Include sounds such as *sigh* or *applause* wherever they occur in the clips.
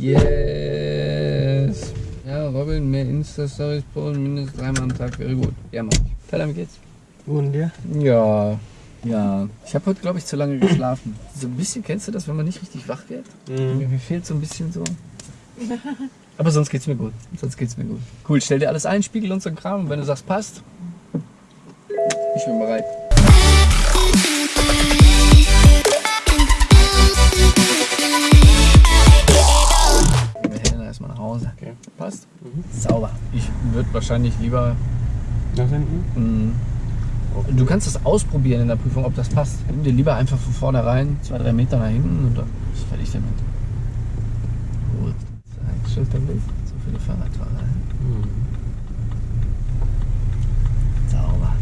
Yes. Ja, Robin, mehr Insta-Stories posten, mindestens dreimal am Tag wäre gut. Ja, mach ich. Tyler, wie geht's? Und dir? Ja, ja. Ich habe heute, glaube ich, zu lange geschlafen. So ein bisschen, kennst du das, wenn man nicht richtig wach wird? Mir, mir fehlt so ein bisschen so. Aber sonst geht's mir gut. Sonst geht's mir gut. Cool, stell dir alles ein, spiegel uns und Kram. Und wenn du sagst, passt, ich bin bereit. Passt? Mhm. Sauber. Ich würde wahrscheinlich lieber. Nach hinten? mh, Du kannst das ausprobieren in der Prüfung, ob das passt. Nimm dir lieber einfach von vornherein zwei, drei Meter nach hinten und dann ist fertig damit. Gut. Zack, Schulterblick. So viele Fahrradfahrer. Mhm. Sauber.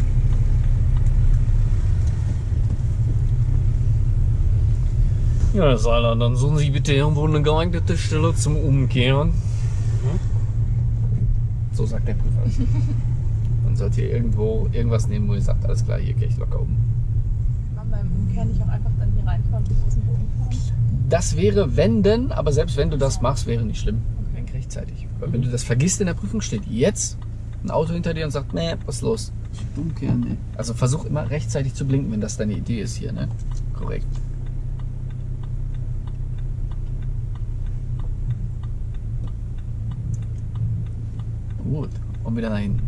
Ja, Seiler, dann suchen Sie bitte irgendwo eine geeignete Stelle zum Umkehren. So sagt der Prüfer. *laughs* Man sollte hier irgendwo irgendwas nehmen, wo ihr sagt, alles klar, hier gehe ich locker um. Man beim Umkehren nicht auch einfach dann hier reinfahren und großen Bogen fahren? Das wäre wenn denn, aber selbst wenn du das machst, wäre nicht schlimm. Okay. Denk rechtzeitig. Weil wenn du das vergisst in der Prüfung, steht jetzt ein Auto hinter dir und sagt, nee, was ist los? Umkehren, ne? Also versuch immer rechtzeitig zu blinken, wenn das deine Idee ist hier, ne? Korrekt. Gut. Und wieder nach hinten.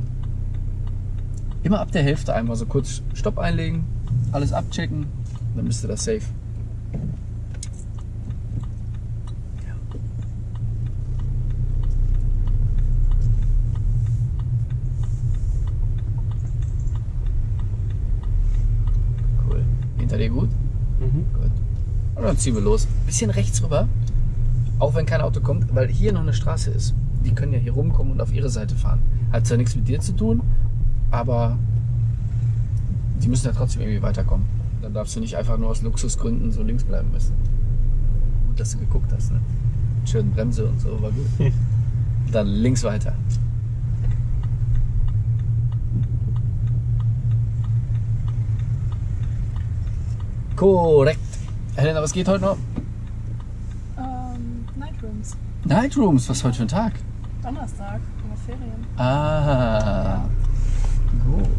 Immer ab der Hälfte einmal so kurz Stopp einlegen, alles abchecken, dann bist du das safe. Cool. Hinter dir gut? Mhm. Gut. Und dann ziehen wir los. Bisschen rechts rüber. Auch wenn kein Auto kommt, weil hier noch eine Straße ist. Die können ja hier rumkommen und auf ihre Seite fahren. Hat zwar nichts mit dir zu tun, aber die müssen ja trotzdem irgendwie weiterkommen. Dann darfst du nicht einfach nur aus Luxusgründen so links bleiben müssen. Gut, dass du geguckt hast, ne? Schön Bremse und so, war gut. *laughs* Dann links weiter. Korrekt. Helena, was geht heute noch? Ähm, Nightrooms. Nightrooms, was ist heute für ein Tag? Donnerstag, in der Ferien. Ah. Gut.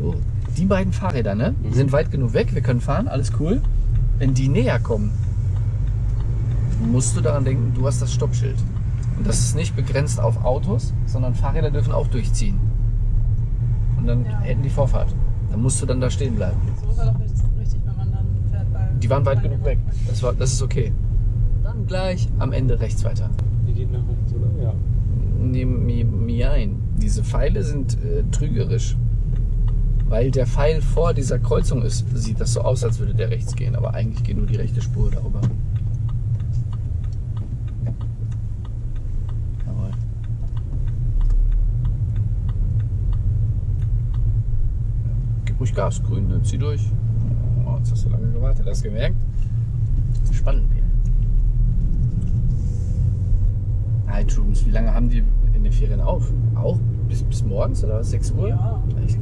Gut. Die beiden Fahrräder, ne? Sind weit genug weg, wir können fahren, alles cool. Wenn die näher kommen, musst du daran denken, du hast das Stoppschild. Und das ist nicht begrenzt auf Autos, sondern Fahrräder dürfen auch durchziehen. Und dann Ja. hätten die Vorfahrt. Dann musst du dann da stehen bleiben. So war doch richtig, richtig, wenn man dann fährt, weil. Die waren weit genug weg. Das, war, das ist okay. Dann gleich am Ende rechts weiter. Die geht nach rechts, oder? Ja. Nehmen mir, mir ein. Diese Pfeile sind äh, trügerisch. Weil der Pfeil vor dieser Kreuzung ist, sieht das so aus, als würde der rechts gehen. Aber eigentlich geht nur die rechte Spur darüber. Ruhig Gas, grün, ne? zieh durch. Oh, jetzt hast du lange gewartet, hast gemerkt? Spannend hier. Nightrooms, wie lange haben die in den Ferien auf? Auch? Bis, bis morgens oder was? 6 Uhr? Ja. Echt?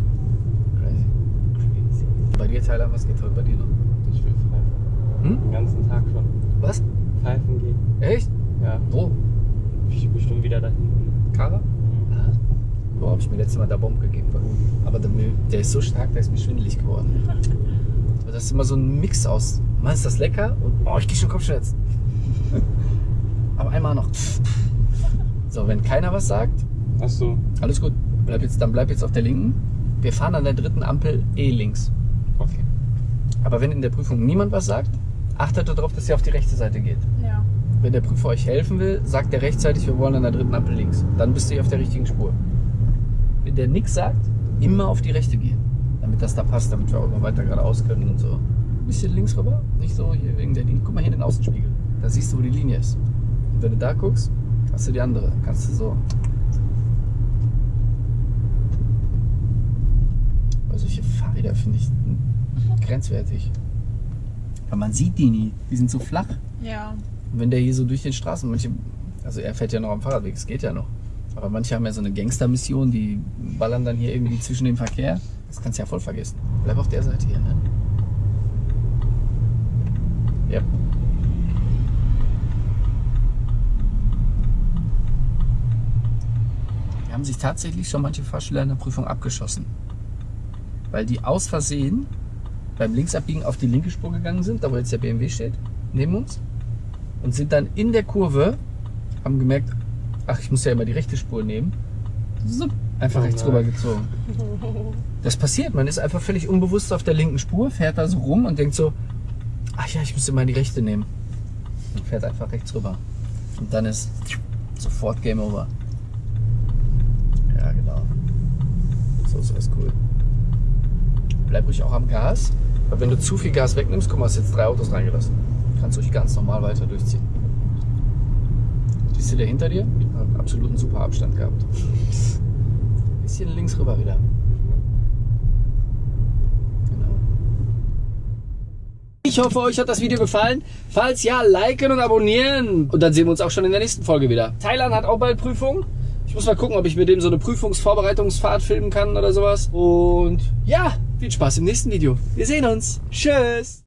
Crazy. Bei dir, Tyler, was geht heute bei dir noch? Ich will pfeifen. Hm? Den ganzen Tag schon. Was? Pfeifen gehen. Echt? Ja. Wo? Ich bestimmt wieder da hinten. Kara? Mhm. Ah. Boah, hab ich mir letztes Mal da Bomb gegeben. Aber der, der ist so stark, der ist mir schwindelig geworden. Aber das ist immer so ein Mix aus. Mal ist das lecker und oh, ich geh schon Kopfschmerzen. *laughs* Aber einmal noch. So, wenn keiner was sagt, Ach so. alles gut. Bleib jetzt, dann bleib jetzt auf der linken. Wir fahren an der dritten Ampel eh links. Okay. Aber wenn in der Prüfung niemand was sagt, achtet darauf, dass ihr auf die rechte Seite geht. Ja. Wenn der Prüfer euch helfen will, sagt er rechtzeitig, wir wollen an der dritten Ampel links. Dann bist du hier auf der richtigen Spur. Wenn der nichts sagt, immer auf die rechte gehen. Damit das da passt, damit wir auch immer weiter geradeaus können und so. Ein bisschen links rüber, nicht so hier wegen der Linie. Guck mal hier in den Außenspiegel. Da siehst du, wo die Linie ist. Und wenn du da guckst, hast du die andere. Kannst du so. finde ich mhm. grenzwertig. Weil man sieht die nie. Die sind so flach. Ja. Und wenn der hier so durch den Straßen, manche, also er fährt ja noch am Fahrradweg, es geht ja noch. Aber manche haben ja so eine Gangstermission, die ballern dann hier irgendwie zwischen dem Verkehr. Das kannst du ja voll vergessen. Bleib auf der Seite hier, ne? Ja. Die haben sich tatsächlich schon manche Fahrschüler in der Prüfung abgeschossen. Weil die aus Versehen beim Linksabbiegen auf die linke Spur gegangen sind, da wo jetzt der BMW steht, neben uns. Und sind dann in der Kurve, haben gemerkt, ach, ich muss ja immer die rechte Spur nehmen. Einfach rechts rüber gezogen. Das passiert, man ist einfach völlig unbewusst auf der linken Spur, fährt da so rum und denkt so, ach ja, ich muss immer die rechte nehmen. Und fährt einfach rechts rüber. Und dann ist sofort Game Over. Ja, genau. So ist das cool. Bleib ruhig auch am Gas, weil wenn du zu viel Gas wegnimmst, guck mal, hast jetzt drei Autos reingelassen. Kannst ruhig ganz normal weiter durchziehen. Siehst du der hinter dir? Hat absoluten super Abstand gehabt. *laughs* Bisschen links rüber wieder. Genau. Ich hoffe, euch hat das Video gefallen. Falls ja, liken und abonnieren. Und dann sehen wir uns auch schon in der nächsten Folge wieder. Thailand hat auch bald Prüfung. Ich muss mal gucken, ob ich mit dem so eine Prüfungsvorbereitungsfahrt filmen kann oder sowas. Und ja, viel Spaß im nächsten Video. Wir sehen uns. Tschüss.